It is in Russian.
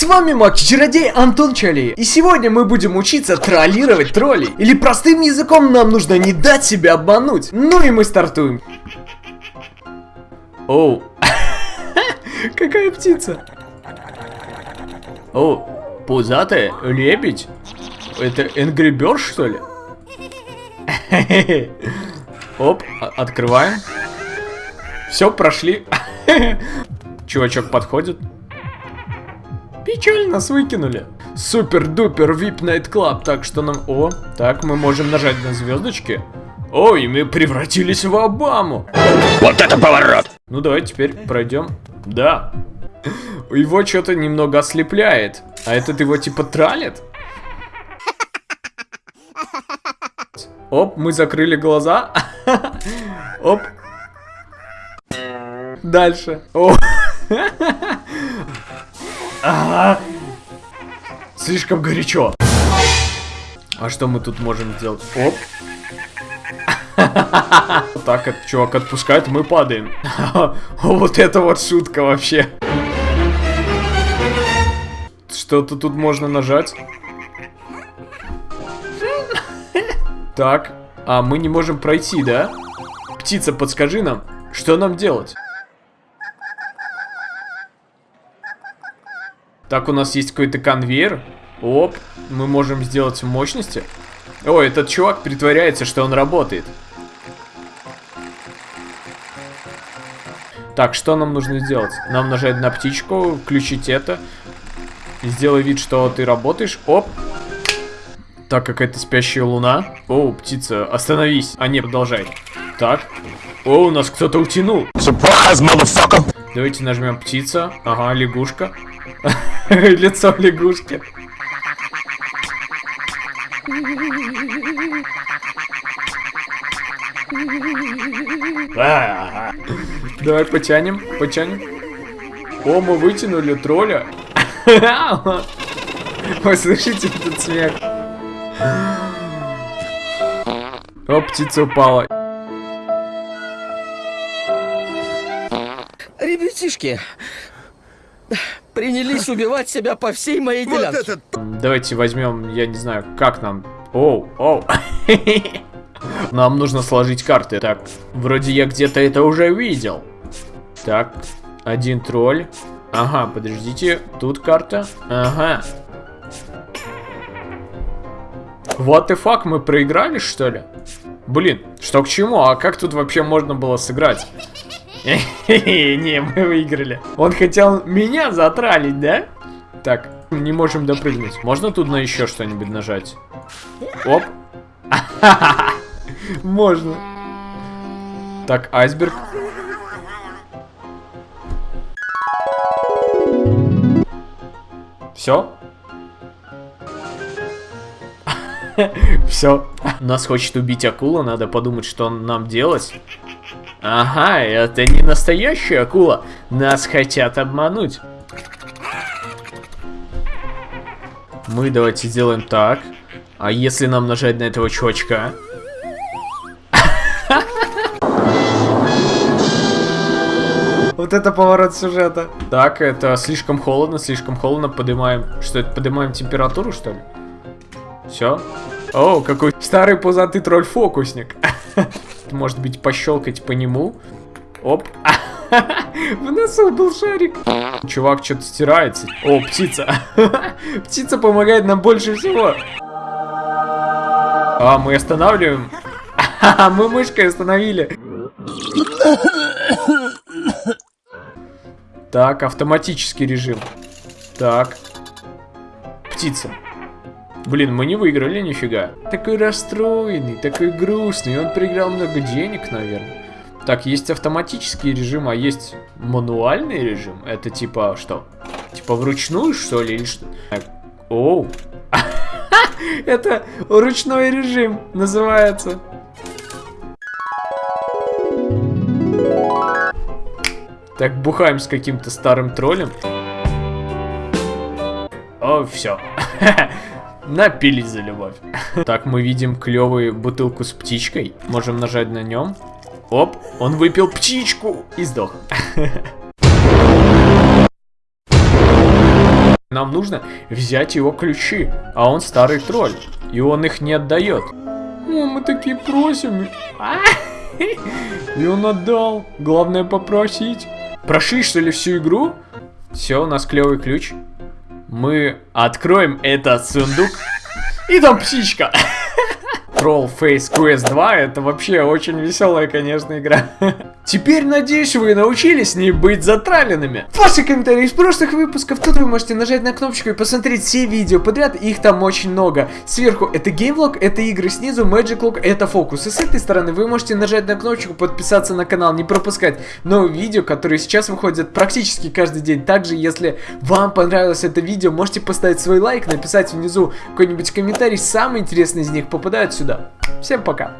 С вами Маки-чародей Антон Чали. И сегодня мы будем учиться троллировать троллей. Или простым языком нам нужно не дать себя обмануть. Ну и мы стартуем. Оу. Какая птица? О, пузатая, лебедь. Это Angry Bird, что ли? Оп, открываем. Все, прошли. Чувачок подходит. Печаль, нас выкинули. Супер-дупер VIP Night Club, так что нам... О, так, мы можем нажать на звездочки. Ой, мы превратились в Обаму. Вот это поворот! Ну давай теперь пройдем. Да. Его что-то немного ослепляет. А этот его типа тралит? Оп, мы закрыли глаза. Оп. Дальше. О. Ага. Слишком горячо. А что мы тут можем сделать? Оп. Так, этот чувак отпускает, мы падаем. Вот это вот шутка вообще. Что-то тут можно нажать. Так, а мы не можем пройти, да? Птица, подскажи нам, что нам делать? Так, у нас есть какой-то конвейер. Оп, мы можем сделать мощности. О, этот чувак притворяется, что он работает. Так, что нам нужно сделать? Нам нажать на птичку, включить это. Сделай вид, что ты работаешь. Оп. Так, какая-то спящая луна. О, птица, остановись. А не, продолжай. Так. О, у нас кто-то утянул. Surprise! Давайте нажмем птица. Ага, лягушка. Лицо лягушки. Давай потянем, потянем. О, мы вытянули тролля. Вы слышите этот смех? О, птица упала. Ребятишки, принялись убивать себя по всей моей делянке. Давайте возьмем, я не знаю, как нам. Оу, оу. Нам нужно сложить карты. Так, вроде я где-то это уже видел. Так, один тролль. Ага, подождите, тут карта. Ага. What the fuck, мы проиграли, что ли? Блин, что к чему? А как тут вообще можно было сыграть? Не, мы выиграли. Он хотел меня затралить, да? Так, не можем допрыгнуть. Можно тут на еще что-нибудь нажать? Оп. Можно. Так, айсберг. Все? Все. Нас хочет убить акула, надо подумать, что нам делать. Ага, это не настоящая акула. Нас хотят обмануть. Мы давайте сделаем так. А если нам нажать на этого чувачка? Вот это поворот сюжета. Так, это слишком холодно, слишком холодно. Поднимаем. Что это? Поднимаем температуру, что ли? Все. О, какой старый пузатый тролль-фокусник. Может быть, пощелкать по нему. Оп. В носу был шарик. Чувак что-то стирается. О, птица. Птица помогает нам больше всего. А, мы останавливаем. Мы мышкой остановили. Так, автоматический режим. Так. Птица. Блин, мы не выиграли нифига. Такой расстроенный, такой грустный. Он проиграл много денег, наверное. Так, есть автоматический режим, а есть мануальный режим. Это типа что? Типа вручную, что ли, или что? Оу. Это ручной режим называется. Так, бухаем с каким-то старым троллем. О, все. Напились за любовь. Так, мы видим клевую бутылку с птичкой. Можем нажать на нем. Оп, он выпил птичку и сдох. Нам нужно взять его ключи, а он старый тролль, и он их не отдает. О, мы такие просим. И он отдал. Главное попросить. Прошли что ли всю игру? Все, у нас клевый ключ. Мы откроем этот сундук. И там птичка. Troll Face Quest 2 это вообще очень веселая, конечно, игра. Теперь, надеюсь, вы научились не быть затраленными. Ваши комментарии из прошлых выпусков, тут вы можете нажать на кнопочку и посмотреть все видео подряд, их там очень много. Сверху это геймлог, это игры, снизу Magic Log, это фокус. И с этой стороны вы можете нажать на кнопочку подписаться на канал, не пропускать новые видео, которые сейчас выходят практически каждый день. Также, если вам понравилось это видео, можете поставить свой лайк, написать внизу какой-нибудь комментарий, самый интересный из них попадает сюда. Всем пока!